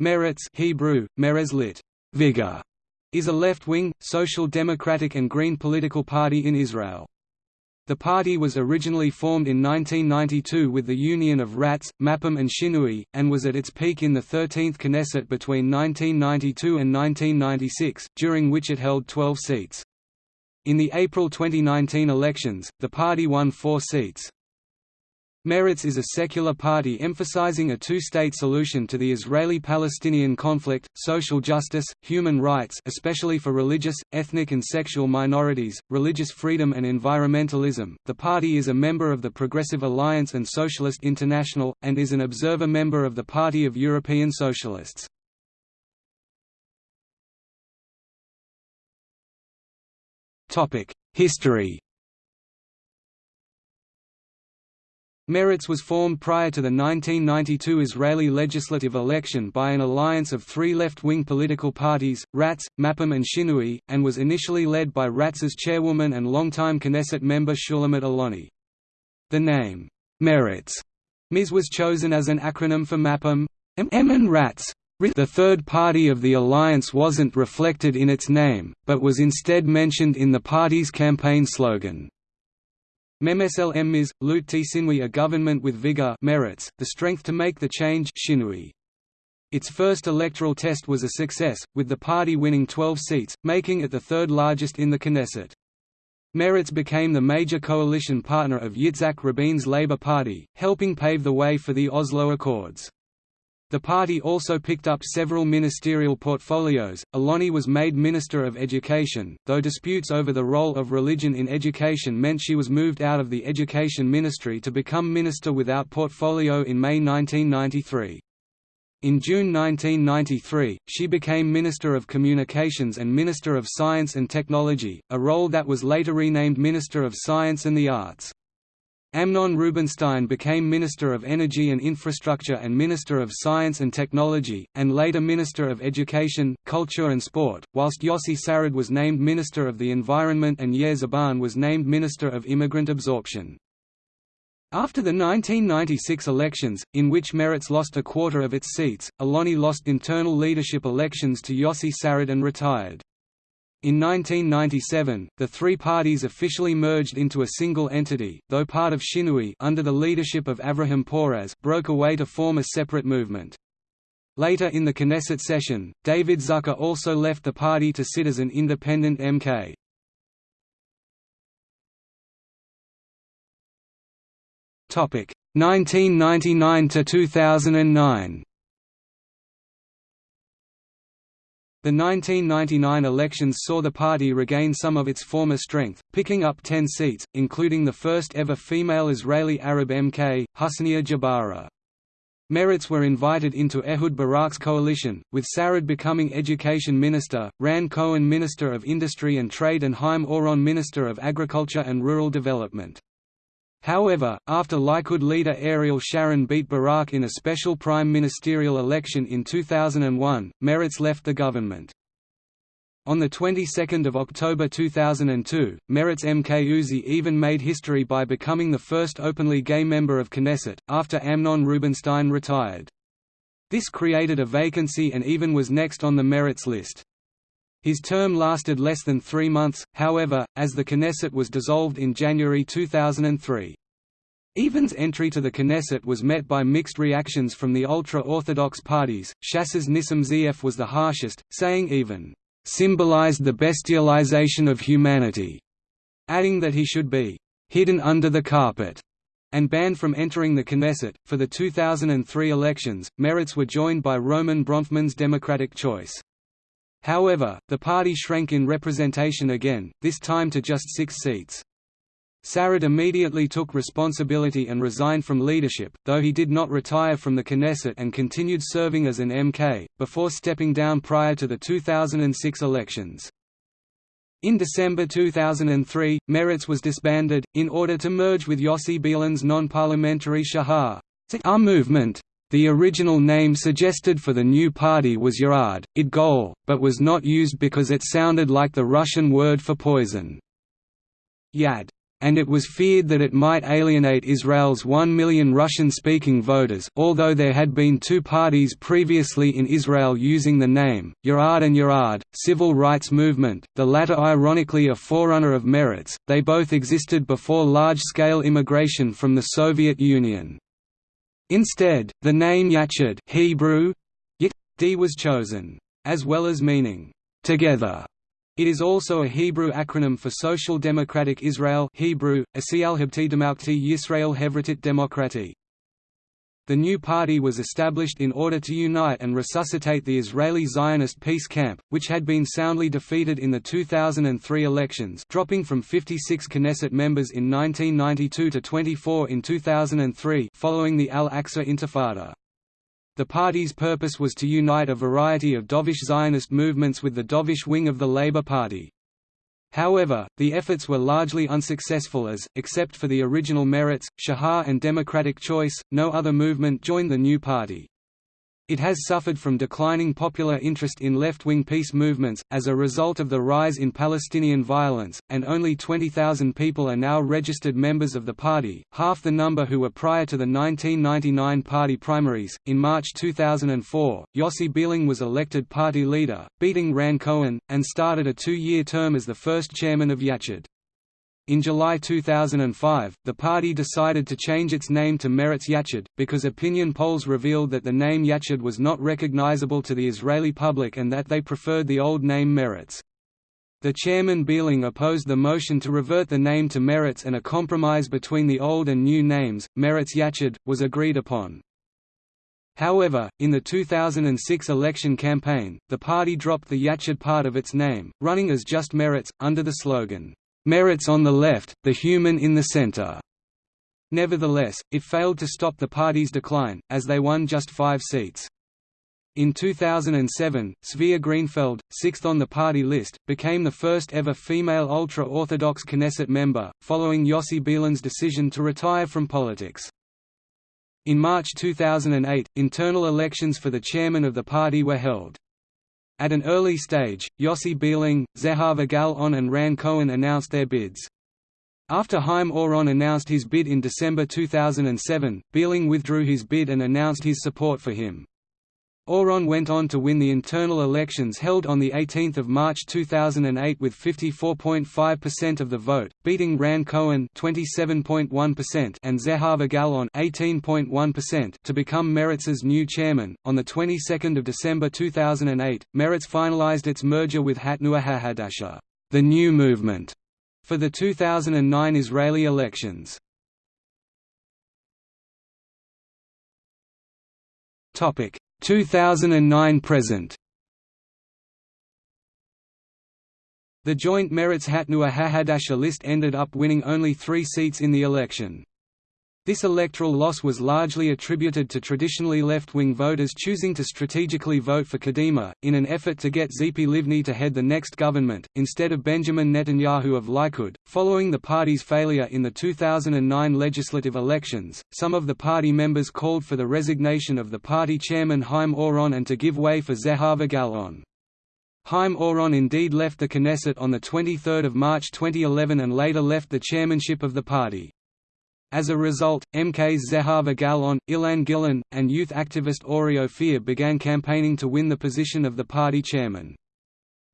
Meretz Hebrew, Merez lit. Vigor, is a left-wing, social democratic and green political party in Israel. The party was originally formed in 1992 with the union of Ratz, Mapam and Shinui, and was at its peak in the 13th Knesset between 1992 and 1996, during which it held 12 seats. In the April 2019 elections, the party won four seats. Meretz is a secular party emphasizing a two-state solution to the Israeli-Palestinian conflict, social justice, human rights especially for religious, ethnic and sexual minorities, religious freedom and environmentalism. The party is a member of the Progressive Alliance and Socialist International, and is an observer member of the Party of European Socialists. History Meretz was formed prior to the 1992 Israeli legislative election by an alliance of three left-wing political parties, Ratz, Mapam and Shinui, and was initially led by Ratz's chairwoman and longtime Knesset member Shulamit Aloni. The name, Meretz, Miz was chosen as an acronym for Mapam, M and Ratz. The third party of the alliance wasn't reflected in its name, but was instead mentioned in the party's campaign slogan. Memesel Emmiz, Lut Sinwi a government with vigor Meretz, the strength to make the change Shinui. Its first electoral test was a success, with the party winning 12 seats, making it the third largest in the Knesset. Meretz became the major coalition partner of Yitzhak Rabin's Labour Party, helping pave the way for the Oslo Accords. The party also picked up several ministerial portfolios. Aloni was made Minister of Education, though disputes over the role of religion in education meant she was moved out of the Education Ministry to become Minister without portfolio in May 1993. In June 1993, she became Minister of Communications and Minister of Science and Technology, a role that was later renamed Minister of Science and the Arts. Amnon Rubinstein became Minister of Energy and Infrastructure and Minister of Science and Technology, and later Minister of Education, Culture and Sport, whilst Yossi Sarid was named Minister of the Environment and Yair Zaban was named Minister of Immigrant Absorption. After the 1996 elections, in which Meretz lost a quarter of its seats, Aloni lost internal leadership elections to Yossi Sarid and retired. In 1997, the three parties officially merged into a single entity, though part of Shinui under the leadership of Avraham Poraz broke away to form a separate movement. Later in the Knesset session, David Zucker also left the party to sit as an independent MK. Topic 1999 to 2009. The 1999 elections saw the party regain some of its former strength, picking up 10 seats, including the first ever female Israeli Arab MK, Husnia Jabara. Meretz were invited into Ehud Barak's coalition, with Sarid becoming Education Minister, Ran Cohen Minister of Industry and Trade and Haim Oron Minister of Agriculture and Rural Development. However, after Likud leader Ariel Sharon beat Barak in a special prime ministerial election in 2001, Meretz left the government. On the 22nd of October 2002, Meretz MK Uzi Even made history by becoming the first openly gay member of Knesset, after Amnon Rubinstein retired. This created a vacancy and Even was next on the Meretz list. His term lasted less than three months, however, as the Knesset was dissolved in January 2003. Even's entry to the Knesset was met by mixed reactions from the ultra-Orthodox parties. Shas's Nissim Ze'ev was the harshest, saying Even symbolized the bestialization of humanity, adding that he should be hidden under the carpet and banned from entering the Knesset. For the 2003 elections, Meretz were joined by Roman Bronfman's Democratic Choice. However, the party shrank in representation again, this time to just six seats. Sarid immediately took responsibility and resigned from leadership, though he did not retire from the Knesset and continued serving as an MK, before stepping down prior to the 2006 elections. In December 2003, Meretz was disbanded, in order to merge with Yossi Beilin's non-parliamentary Shahar movement. The original name suggested for the new party was Ya'ad, Idgol, but was not used because it sounded like the Russian word for poison. Yad. and it was feared that it might alienate Israel's 1 million Russian-speaking voters although there had been two parties previously in Israel using the name, Ya'ad and Ya'ad, civil rights movement, the latter ironically a forerunner of Meretz, they both existed before large-scale immigration from the Soviet Union. Instead, the name Yachad Hebrew, Yit, was chosen, as well as meaning, together it is also a Hebrew acronym for Social Democratic Israel Hebrew, Yisrael Hevratit Demokrati. The new party was established in order to unite and resuscitate the Israeli Zionist peace camp, which had been soundly defeated in the 2003 elections dropping from 56 Knesset members in 1992 to 24 in 2003 following the Al-Aqsa Intifada. The party's purpose was to unite a variety of dovish Zionist movements with the dovish wing of the Labour Party. However, the efforts were largely unsuccessful as, except for the original Meretz, Shahar and Democratic Choice, no other movement joined the new party. It has suffered from declining popular interest in left-wing peace movements, as a result of the rise in Palestinian violence, and only 20,000 people are now registered members of the party, half the number who were prior to the 1999 party primaries. In March 2004, Yossi Beilin was elected party leader, beating Ran Cohen, and started a two-year term as the first chairman of Yachad. In July 2005, the party decided to change its name to Meretz Yachad, because opinion polls revealed that the name Yachad was not recognizable to the Israeli public and that they preferred the old name Meretz. The chairman Beilin opposed the motion to revert the name to Meretz and a compromise between the old and new names, Meretz Yachad, was agreed upon. However, in the 2006 election campaign, the party dropped the Yachad part of its name, running as just Meretz, under the slogan, Meretz on the left, the human in the center. Nevertheless, it failed to stop the party's decline, as they won just five seats. In 2007, Tzvia Greenfield, sixth on the party list, became the first ever female ultra-Orthodox Knesset member, following Yossi Beilin's decision to retire from politics. In March 2008, internal elections for the chairman of the party were held. At an early stage, Yossi Beilin, Zehava Gal-On and Ran Cohen announced their bids. After Haim Oron announced his bid in December 2007, Beilin withdrew his bid and announced his support for him. Oron went on to win the internal elections held on 18 March 2008 with 54.5% of the vote, beating Ran Cohen 27.1% and Zehava Gal-On 18.1% to become Meretz's new chairman. On the 22nd of December 2008, Meretz finalized its merger with Hatnua HaHadasha, the new movement, for the 2009 Israeli elections. Topic 2009 present The joint Meretz Hatnua HaHadasha list ended up winning only three seats in the election. This electoral loss was largely attributed to traditionally left-wing voters choosing to strategically vote for Kadima, in an effort to get Tzipi Livni to head the next government, instead of Benjamin Netanyahu of Likud. Following the party's failure in the 2009 legislative elections, some of the party members called for the resignation of the party chairman Haim Oron and to give way for Zehava Gal-On. Haim Oron indeed left the Knesset on 23 March 2011 and later left the chairmanship of the party. As a result, MKs Zehava Gal-On, Ilan Gilon, and youth activist Ori Ophir began campaigning to win the position of the party chairman.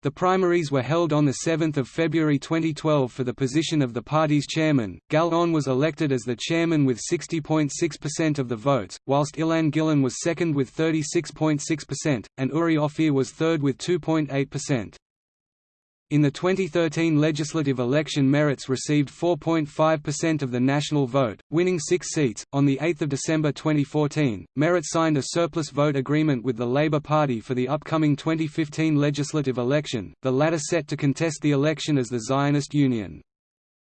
The primaries were held on 7 February 2012 for the position of the party's chairman. Gal-On was elected as the chairman with 60.6% of the votes, whilst Ilan Gilon was second with 36.6%, and Uri Ophir was third with 2.8%. In the 2013 legislative election Meretz received 4.5% of the national vote, winning six seats. On 8 December 2014, Meretz signed a surplus vote agreement with the Labour Party for the upcoming 2015 legislative election, the latter set to contest the election as the Zionist Union.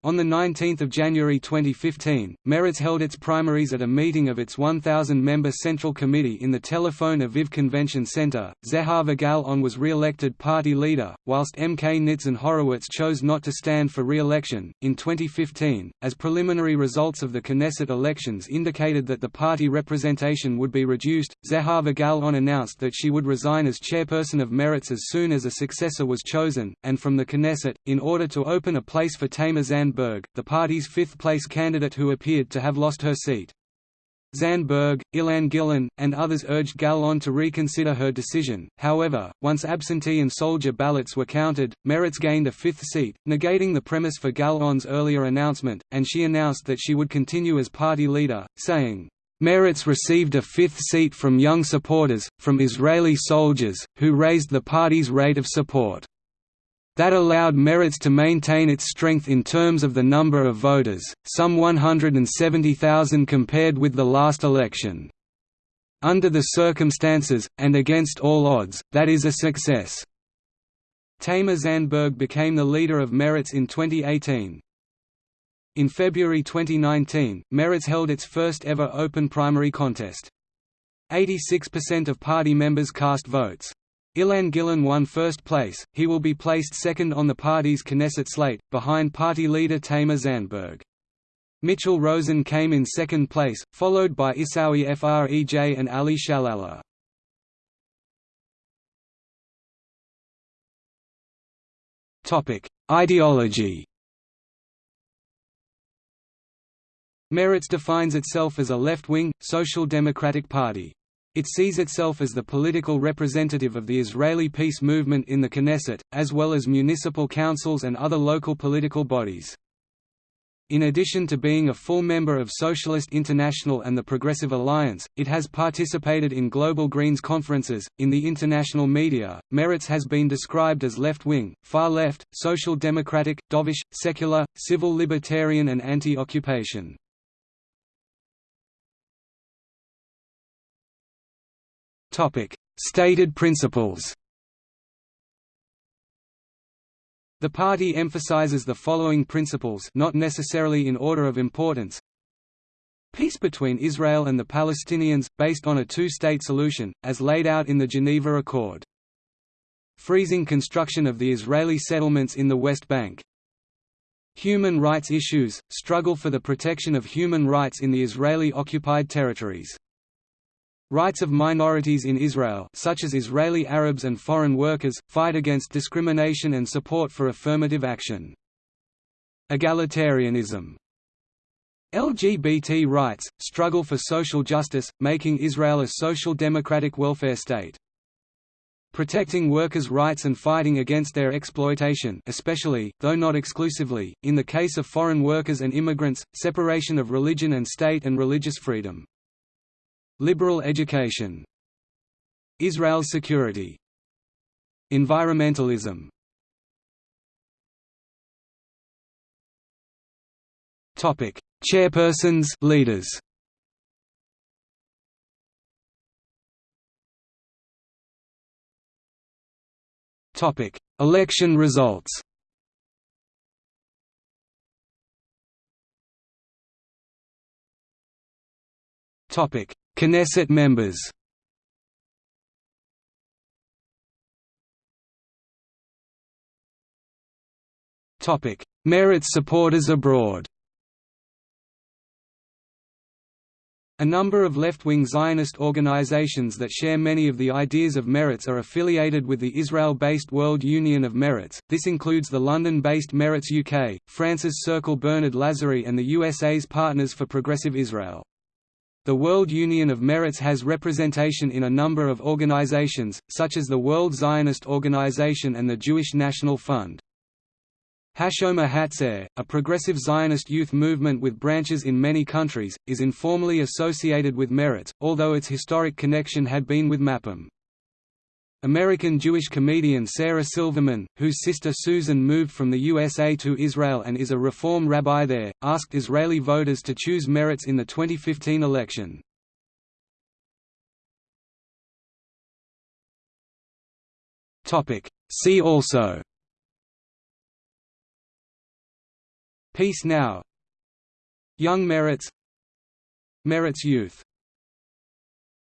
On 19 January 2015, Meretz held its primaries at a meeting of its 1,000-member Central Committee in the Telephone Aviv Convention Center. Zehava Gal-On was re-elected party leader, whilst MK Nitzan Horowitz chose not to stand for re-election. In 2015, as preliminary results of the Knesset elections indicated that the party representation would be reduced, Zehava Gal-On announced that she would resign as chairperson of Meretz as soon as a successor was chosen, and from the Knesset, in order to open a place for Tamar Zan Zandberg, the party's fifth-place candidate who appeared to have lost her seat. Zandberg, Ilan Gilon, and others urged Gal-On to reconsider her decision, however, once absentee and soldier ballots were counted, Meretz gained a fifth seat, negating the premise for Gal-On's earlier announcement, and she announced that she would continue as party leader, saying, Meretz received a fifth seat from young supporters, from Israeli soldiers, who raised the party's rate of support. That allowed Meretz to maintain its strength in terms of the number of voters, some 170,000 compared with the last election. Under the circumstances, and against all odds, that is a success. Tamar Zandberg became the leader of Meretz in 2018. In February 2019, Meretz held its first ever open primary contest. 86% of party members cast votes. Ilan Gilon won first place, he will be placed second on the party's Knesset slate, behind party leader Tamar Zandberg. Michal Rozin came in second place, followed by Isawi Frej and Ali Shalala. Ideology Meretz defines itself as a left-wing, social democratic party. It sees itself as the political representative of the Israeli peace movement in the Knesset, as well as municipal councils and other local political bodies. In addition to being a full member of Socialist International and the Progressive Alliance, it has participated in Global Greens conferences. In the international media, Meretz has been described as left wing, far left, social democratic, dovish, secular, civil libertarian, and anti occupation. Stated principles The party emphasizes the following principles not necessarily in order of importance Peace between Israel and the Palestinians, based on a two-state solution, as laid out in the Geneva Accord. Freezing construction of the Israeli settlements in the West Bank. Human rights issues, struggle for the protection of human rights in the Israeli-occupied territories. Rights of minorities in Israel such as Israeli Arabs and foreign workers, fight against discrimination and support for affirmative action. Egalitarianism LGBT rights, struggle for social justice, making Israel a social democratic welfare state. Protecting workers' rights and fighting against their exploitation especially, though not exclusively, in the case of foreign workers and immigrants, separation of religion and state and religious freedom. Liberal education Israel's security Environmentalism Topic: Chairpersons, leaders. Topic: Election results. Topic: Knesset members Topic: Meretz supporters abroad A number of left-wing Zionist organizations that share many of the ideas of Meretz are affiliated with the Israel-based World Union of Meretz. This includes the London-based Meretz UK, France's Circle Bernard Lazare and the USA's Partners for Progressive Israel. The World Union of Meretz has representation in a number of organizations, such as the World Zionist Organization and the Jewish National Fund. Hashomer Hatzair, a progressive Zionist youth movement with branches in many countries, is informally associated with Meretz, although its historic connection had been with Mapam. American Jewish comedian Sarah Silverman, whose sister Susan moved from the USA to Israel and is a Reform rabbi there, asked Israeli voters to choose Meretz in the 2015 election. See also. Peace Now. Young Meretz Meretz Youth